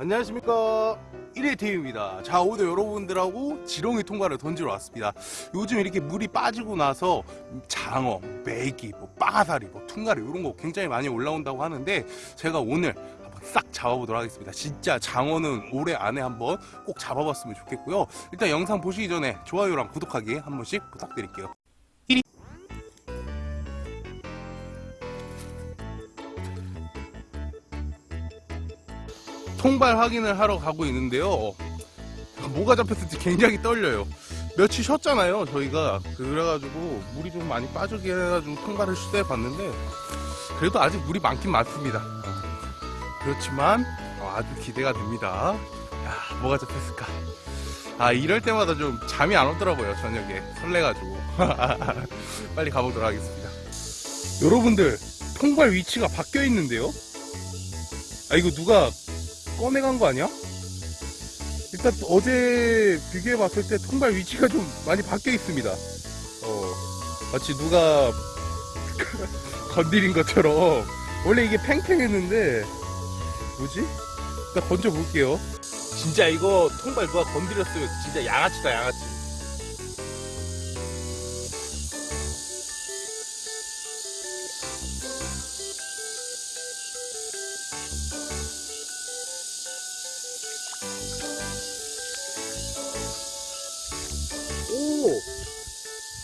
안녕하십니까. 1회 태입니다. 자 오늘 여러분들하고 지렁이 통과를 던지러 왔습니다. 요즘 이렇게 물이 빠지고 나서 장어, 메기, 뭐 빠가사리, 뭐 퉁가리 이런 거 굉장히 많이 올라온다고 하는데 제가 오늘 싹 잡아보도록 하겠습니다. 진짜 장어는 올해 안에 한번 꼭 잡아봤으면 좋겠고요. 일단 영상 보시기 전에 좋아요랑 구독하기 한 번씩 부탁드릴게요 통발 확인을 하러 가고 있는데요. 뭐가 잡혔을지 굉장히 떨려요. 며칠 쉬었잖아요, 저희가. 그래가지고 물이 좀 많이 빠지게 해가지고 통발을 시도해 봤는데 그래도 아직 물이 많긴 많습니다. 그렇지만 어, 아주 기대가 됩니다. 야, 뭐가 잡혔을까? 아, 이럴 때마다 좀 잠이 안 오더라고요, 저녁에. 설레가지고. 빨리 가보도록 하겠습니다. 여러분들, 통발 위치가 바뀌어 있는데요? 아, 이거 누가 꺼내간 거 아니야? 일단 어제 비교해 봤을 때 통발 위치가 좀 많이 바뀌어 있습니다. 어, 마치 누가 건드린 것처럼 원래 이게 팽팽했는데 뭐지? 일단 건져 볼게요. 진짜 이거 통발 누가 건드렸으면 진짜 양아치다 양아치. 오!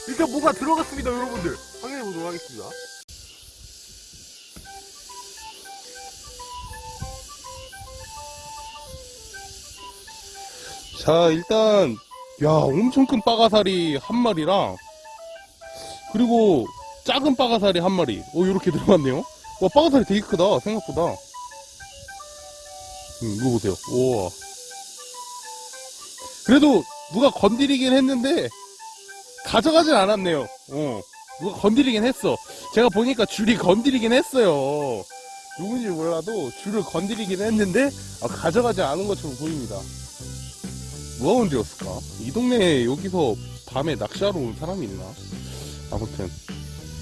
일단 뭐가 들어갔습니다, 여러분들. 확인해 보도록 하겠습니다. 자, 일단, 야, 엄청 큰 빠가사리 한 마리랑, 그리고 작은 빠가사리 한 마리. 오, 요렇게 들어갔네요. 와, 빠가사리 되게 크다, 생각보다. 음, 이거 보세요. 우와. 그래도 누가 건드리긴 했는데 가져가진 않았네요. 어. 누가 건드리긴 했어. 제가 보니까 줄이 건드리긴 했어요. 누군지 몰라도 줄을 건드리긴 했는데 아, 가져가지 않은 것처럼 보입니다. 누가 건드렸을까? 이 동네에 여기서 밤에 낚시하러 온 사람이 있나? 아무튼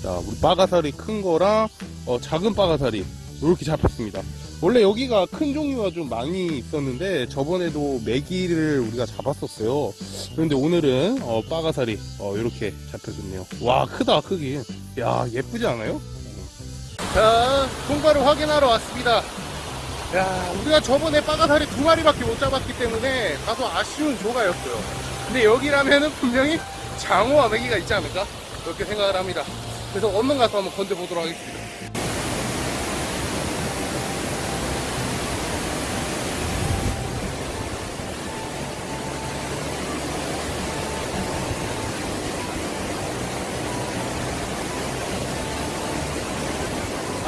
자 우리 빠가사리 큰 거랑 어, 작은 빠가사리 이렇게 잡혔습니다. 원래 여기가 큰 종류가 좀 많이 있었는데 저번에도 메기를 우리가 잡았었어요. 그런데 오늘은 어, 빠가사리 어, 이렇게 잡혀졌네요. 와 크다 크기. 야 예쁘지 않아요? 자 통과를 확인하러 왔습니다. 야 우리가 저번에 빠가사리 두 마리밖에 못 잡았기 때문에 다소 아쉬운 조가였어요. 근데 여기라면은 분명히 장어와 메기가 있지 않을까? 그렇게 생각을 합니다. 그래서 얼른 가서 한번 건져보도록 하겠습니다.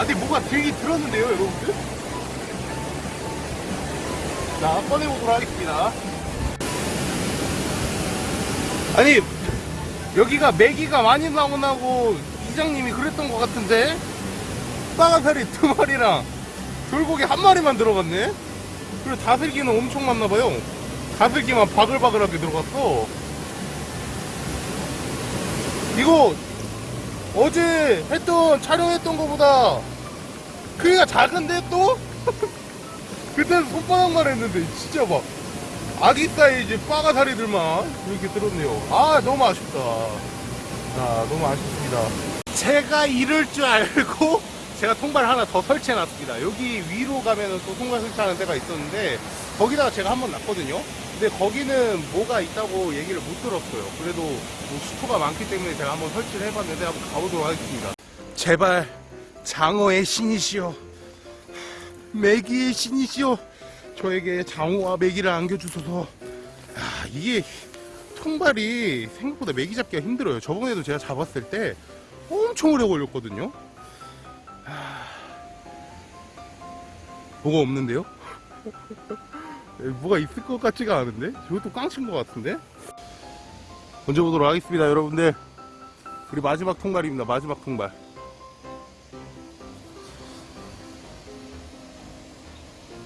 아직 뭐가 되게 들었는데요, 여러분들? 자, 꺼내보도록 하겠습니다. 아니, 여기가 메기가 많이 나오나고 이장님이 그랬던 것 같은데? 빠가사리 두 마리랑 돌고기 한 마리만 들어갔네? 그리고 다슬기는 엄청 많나봐요. 다슬기만 바글바글하게 들어갔어. 이거 어제 했던 촬영했던 것보다 크기가 작은데 또? 그때는 손바닥만 했는데 진짜 막 아기 사이즈 빠가사리들만 이렇게 들었네요. 아 너무 아쉽다. 아 너무 아쉽습니다. 제가 이럴 줄 알고 제가 통발 하나 더 설치해 놨습니다. 여기 위로 가면은 또 통발 설치하는 데가 있었는데 거기다가 제가 한번 놨거든요. 근데 거기는 뭐가 있다고 얘기를 못 들었어요. 그래도 뭐 수초가 많기 때문에 제가 한번 설치를 해봤는데 한번 가보도록 하겠습니다. 제발 장어의 신이시여 메기의 신이시여 저에게 장어와 메기를 안겨주소서 아, 이게 통발이 생각보다 메기 잡기가 힘들어요 저번에도 제가 잡았을 때 엄청 오래 걸렸거든요 아, 뭐가 없는데요? 뭐가 있을 것 같지가 않은데? 저것도 꽝친 것 같은데? 던져보도록 하겠습니다 여러분들 우리 마지막 통발입니다 마지막 통발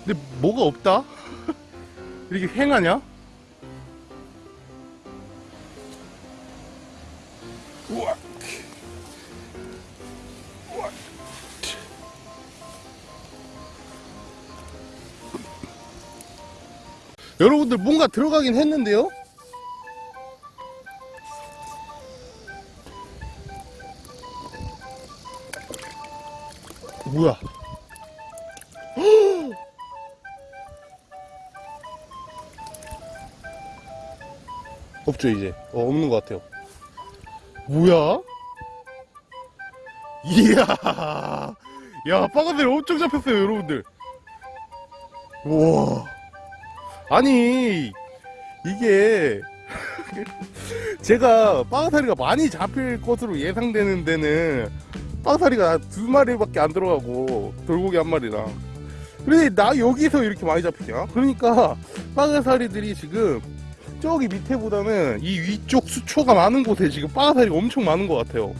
근데 뭐가 없다? 이렇게 횡하냐? 우와 여러분들 뭔가 들어가긴 했는데요? 뭐야? 없죠 이제. 어, 없는 것 같아요. 뭐야? 이야! 야 빠가들 엄청 잡혔어요 여러분들. 우와. 아니 이게 제가 빠가사리가 많이 잡힐 것으로 예상되는 데는 빠가사리가 두 마리밖에 안 들어가고 돌고기 한 마리랑. 근데 나 여기서 이렇게 많이 잡히냐? 그러니까 빠가사리들이 지금 저기 밑에보다는 이 위쪽 수초가 많은 곳에 지금 빠가사리가 엄청 많은 것 같아요.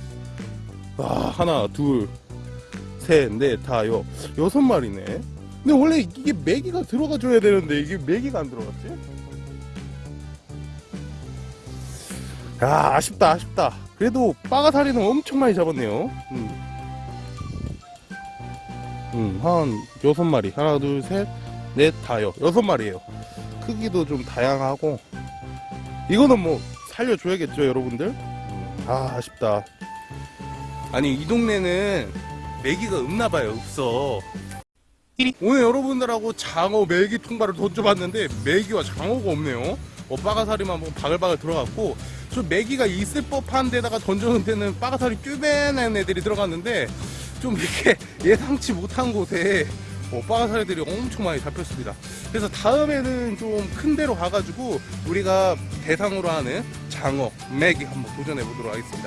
아 하나 둘셋넷 다여 여섯 마리네. 근데 원래 이게 메기가 들어가 줘야 되는데 이게 메기가 안 들어갔지? 야 아쉽다 아쉽다. 그래도 빠가사리는 엄청 많이 잡았네요. 음. 음, 한 여섯 마리. 하나 둘 셋 넷 다여. 여섯 마리예요. 크기도 좀 다양하고 이거는 뭐 살려줘야겠죠 여러분들? 음, 아 아쉽다. 아니 이 동네는 메기가 없나봐요 없어. 오늘 여러분들하고 장어 메기 통발을 던져봤는데 메기와 장어가 없네요. 어, 빠가사리만 뭐 바글바글 들어갔고 저 메기가 있을 법한 데다가 던져놓은 데는 빠가사리 쭈베는 애들이 들어갔는데 좀 이렇게 예상치 못한 곳에 어, 빠가사리들이 엄청 많이 잡혔습니다 그래서 다음에는 좀 큰 데로 가가지고 우리가 대상으로 하는 장어, 메기 한번 도전해 보도록 하겠습니다